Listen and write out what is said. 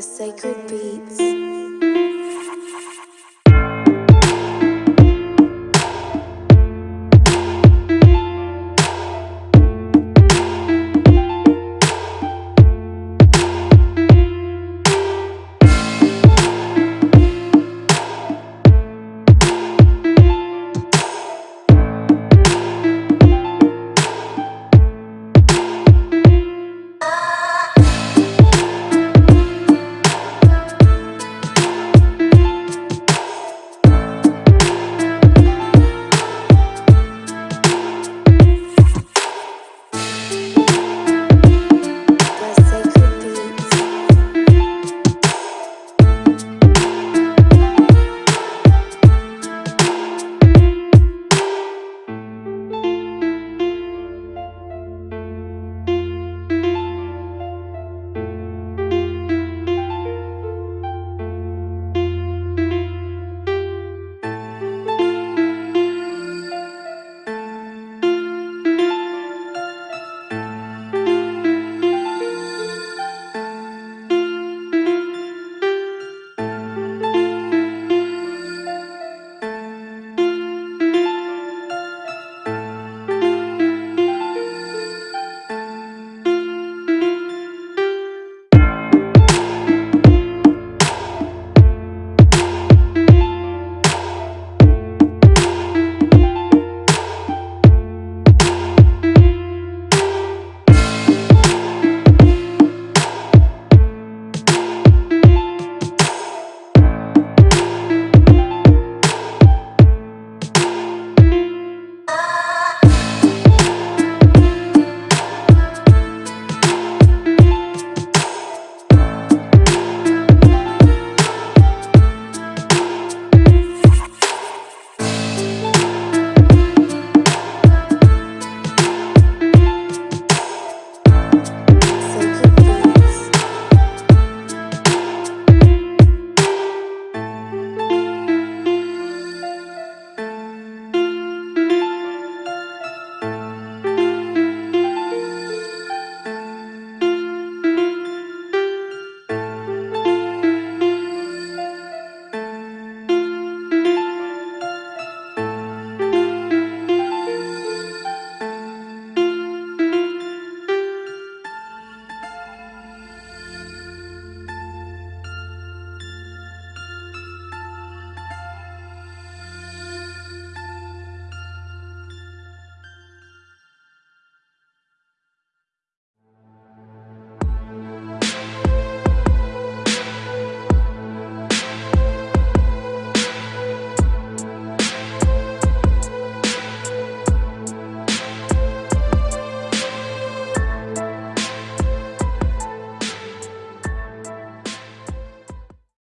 Sacred Beats.